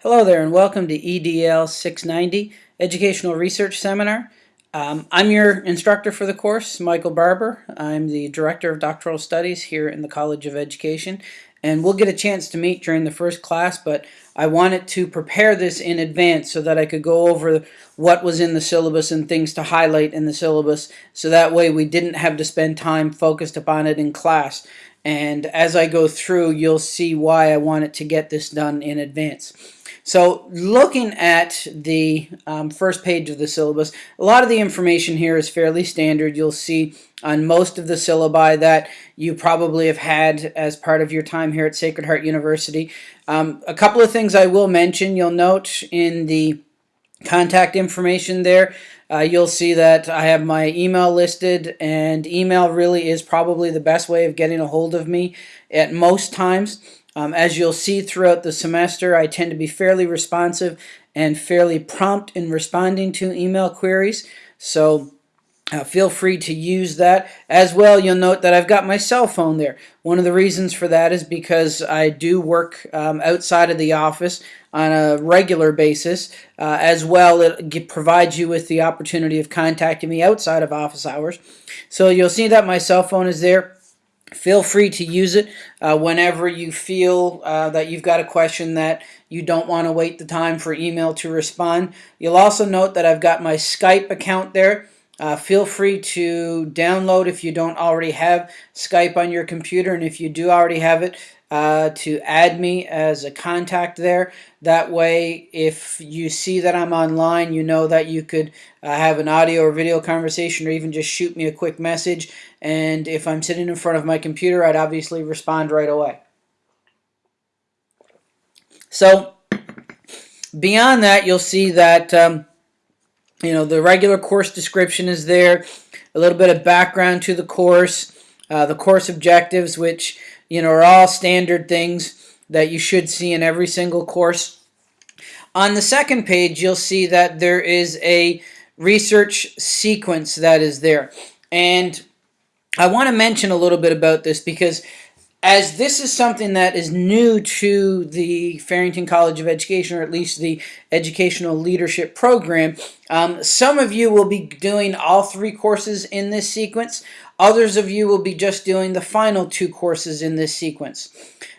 Hello there and welcome to EDL 690 Educational Research Seminar. Um, I'm your instructor for the course, Michael Barber. I'm the Director of Doctoral Studies here in the College of Education and we'll get a chance to meet during the first class but I wanted to prepare this in advance so that I could go over what was in the syllabus and things to highlight in the syllabus so that way we didn't have to spend time focused upon it in class and as I go through you'll see why I wanted to get this done in advance. So looking at the um, first page of the syllabus, a lot of the information here is fairly standard. You'll see on most of the syllabi that you probably have had as part of your time here at Sacred Heart University. Um, a couple of things I will mention. You'll note in the contact information there, uh, you'll see that I have my email listed and email really is probably the best way of getting a hold of me at most times. Um, as you'll see throughout the semester, I tend to be fairly responsive and fairly prompt in responding to email queries. So uh, feel free to use that. As well, you'll note that I've got my cell phone there. One of the reasons for that is because I do work um, outside of the office on a regular basis. Uh, as well, it provides you with the opportunity of contacting me outside of office hours. So you'll see that my cell phone is there. Feel free to use it uh, whenever you feel uh, that you've got a question that you don't want to wait the time for email to respond. You'll also note that I've got my Skype account there. Uh, feel free to download if you don't already have Skype on your computer and if you do already have it uh, to add me as a contact there. That way if you see that I'm online you know that you could uh, have an audio or video conversation or even just shoot me a quick message and if I'm sitting in front of my computer, I'd obviously respond right away. So beyond that, you'll see that um, you know the regular course description is there, a little bit of background to the course, uh, the course objectives, which you know are all standard things that you should see in every single course. On the second page, you'll see that there is a research sequence that is there. And I want to mention a little bit about this because as this is something that is new to the Farrington College of Education, or at least the Educational Leadership Program, um, some of you will be doing all three courses in this sequence. Others of you will be just doing the final two courses in this sequence.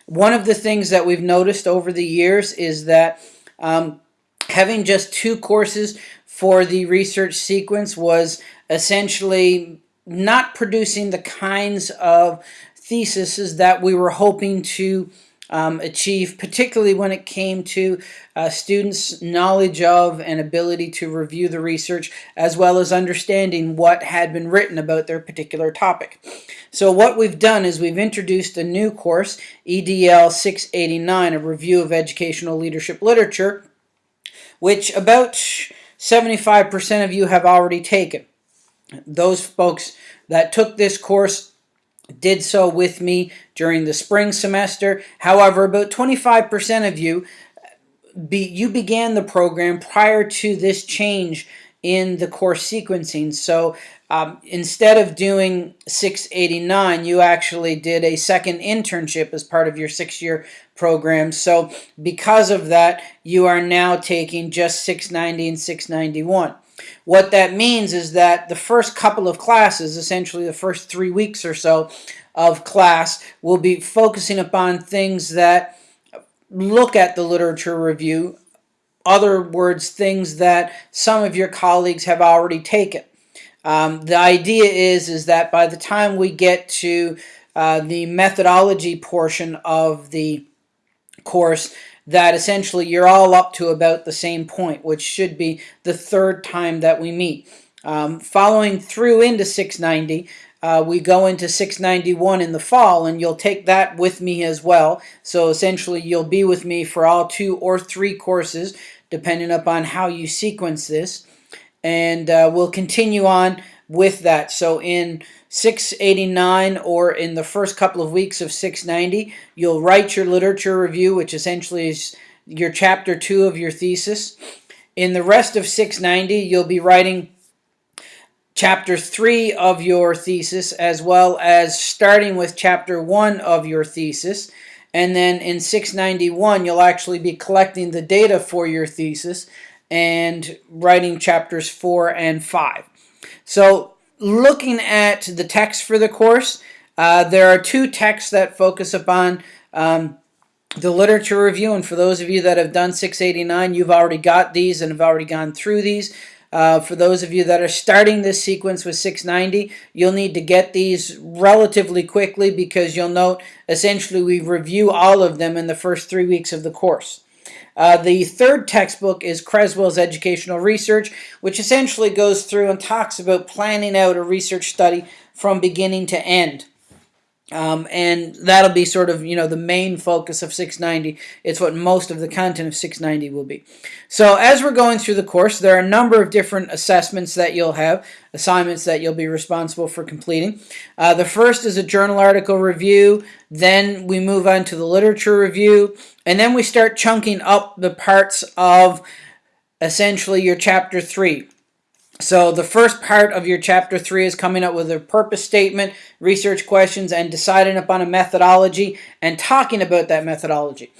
One of the things that we've noticed over the years is that um, having just two courses for the research sequence was essentially not producing the kinds of theses that we were hoping to um, achieve, particularly when it came to uh, students' knowledge of and ability to review the research, as well as understanding what had been written about their particular topic. So what we've done is we've introduced a new course, EDL 689, a review of educational leadership literature, which about 75% of you have already taken. Those folks that took this course did so with me during the spring semester. However, about 25% of you, be, you began the program prior to this change in the course sequencing. So um, instead of doing 689, you actually did a second internship as part of your six-year program. So because of that, you are now taking just 690 and 691. What that means is that the first couple of classes, essentially the first three weeks or so of class, will be focusing upon things that look at the literature review, other words, things that some of your colleagues have already taken. Um, the idea is, is that by the time we get to uh, the methodology portion of the course, that essentially you're all up to about the same point, which should be the third time that we meet. Um, following through into 690, uh, we go into 691 in the fall, and you'll take that with me as well. So essentially, you'll be with me for all two or three courses, depending upon how you sequence this. And uh, we'll continue on with that. So in 689 or in the first couple of weeks of 690, you'll write your literature review, which essentially is your chapter two of your thesis. In the rest of 690, you'll be writing chapter three of your thesis, as well as starting with chapter one of your thesis. And then in 691, you'll actually be collecting the data for your thesis and writing chapters 4 and 5. So looking at the text for the course, uh, there are two texts that focus upon um, the literature review. And for those of you that have done 689, you've already got these and have already gone through these. Uh, for those of you that are starting this sequence with 690, you'll need to get these relatively quickly because you'll note essentially we review all of them in the first three weeks of the course. Uh, the third textbook is Creswell's Educational Research, which essentially goes through and talks about planning out a research study from beginning to end. Um, and that'll be sort of, you know, the main focus of 690. It's what most of the content of 690 will be. So as we're going through the course, there are a number of different assessments that you'll have, assignments that you'll be responsible for completing. Uh, the first is a journal article review. Then we move on to the literature review. And then we start chunking up the parts of essentially your chapter 3. So the first part of your chapter three is coming up with a purpose statement, research questions, and deciding upon a methodology and talking about that methodology.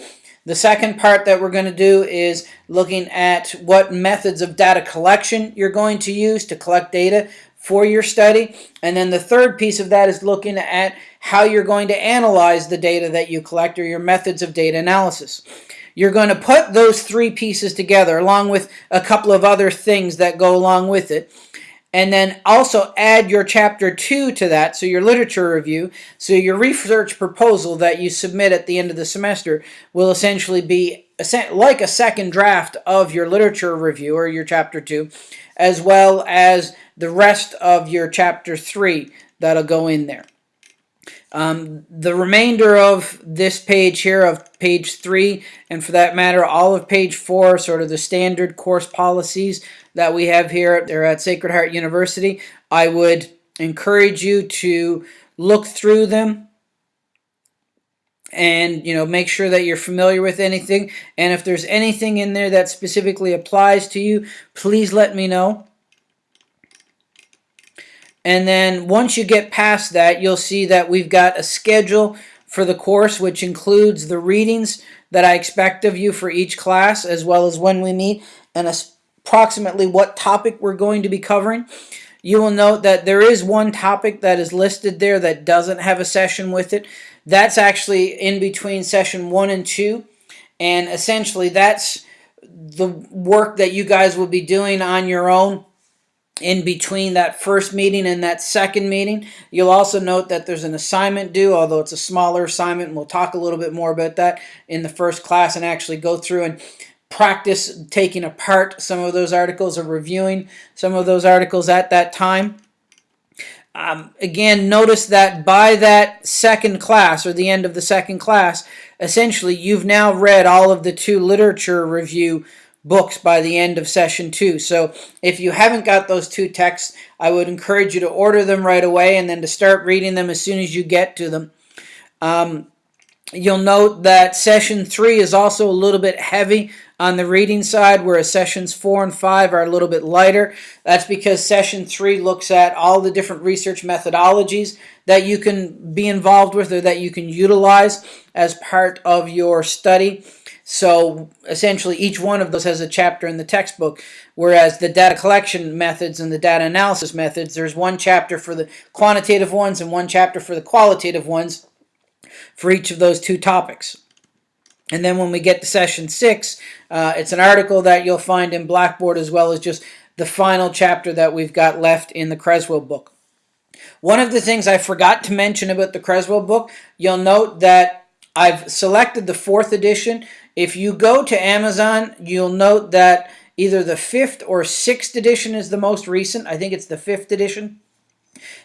The second part that we're going to do is looking at what methods of data collection you're going to use to collect data for your study. And then the third piece of that is looking at how you're going to analyze the data that you collect or your methods of data analysis. You're going to put those three pieces together along with a couple of other things that go along with it. And then also add your chapter two to that, so your literature review. So your research proposal that you submit at the end of the semester will essentially be like a second draft of your literature review or your chapter two, as well as the rest of your chapter three that'll go in there. Um, the remainder of this page here, of page 3, and for that matter, all of page 4, sort of the standard course policies that we have here they're at Sacred Heart University, I would encourage you to look through them and you know make sure that you're familiar with anything. And if there's anything in there that specifically applies to you please let me know and then once you get past that, you'll see that we've got a schedule for the course, which includes the readings that I expect of you for each class, as well as when we meet, and approximately what topic we're going to be covering. You will note that there is one topic that is listed there that doesn't have a session with it. That's actually in between session one and two. And essentially, that's the work that you guys will be doing on your own in between that first meeting and that second meeting. You'll also note that there's an assignment due, although it's a smaller assignment, we'll talk a little bit more about that in the first class and actually go through and practice taking apart some of those articles or reviewing some of those articles at that time. Um, again, notice that by that second class or the end of the second class, essentially you've now read all of the two literature review books by the end of session two. So if you haven't got those two texts, I would encourage you to order them right away and then to start reading them as soon as you get to them. Um, you'll note that session three is also a little bit heavy on the reading side, whereas sessions four and five are a little bit lighter. That's because session three looks at all the different research methodologies that you can be involved with or that you can utilize as part of your study. So essentially each one of those has a chapter in the textbook, whereas the data collection methods and the data analysis methods, there's one chapter for the quantitative ones and one chapter for the qualitative ones for each of those two topics. And then when we get to session six, uh, it's an article that you'll find in Blackboard as well as just the final chapter that we've got left in the Creswell book. One of the things I forgot to mention about the Creswell book, you'll note that I've selected the fourth edition. If you go to Amazon, you'll note that either the fifth or sixth edition is the most recent. I think it's the fifth edition.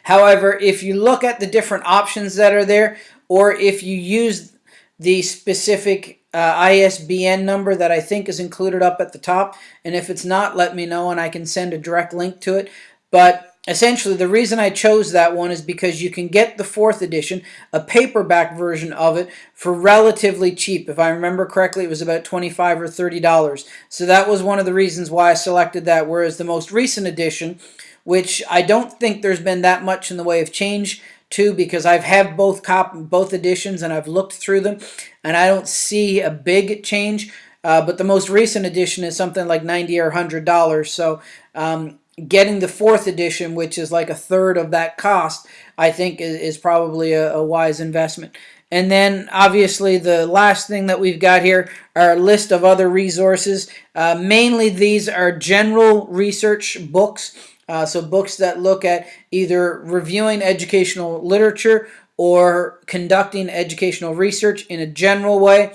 However, if you look at the different options that are there, or if you use the specific uh, ISBN number that I think is included up at the top, and if it's not, let me know and I can send a direct link to it. But essentially the reason I chose that one is because you can get the fourth edition, a paperback version of it, for relatively cheap. If I remember correctly, it was about 25 or $30. So that was one of the reasons why I selected that, whereas the most recent edition, which I don't think there's been that much in the way of change too because I've had both cop both editions and I've looked through them and I don't see a big change. Uh, but the most recent edition is something like ninety or hundred dollars. So um, getting the fourth edition, which is like a third of that cost, I think is, is probably a, a wise investment. And then obviously the last thing that we've got here are a list of other resources. Uh, mainly these are general research books. Uh, so books that look at either reviewing educational literature or conducting educational research in a general way.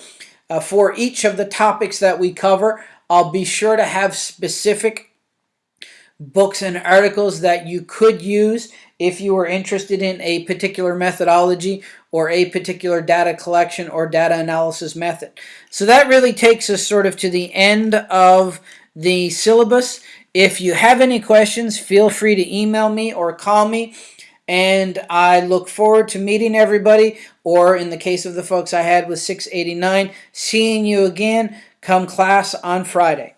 Uh, for each of the topics that we cover, I'll be sure to have specific books and articles that you could use if you were interested in a particular methodology or a particular data collection or data analysis method. So that really takes us sort of to the end of the syllabus. If you have any questions, feel free to email me or call me. And I look forward to meeting everybody, or in the case of the folks I had with 689, seeing you again come class on Friday.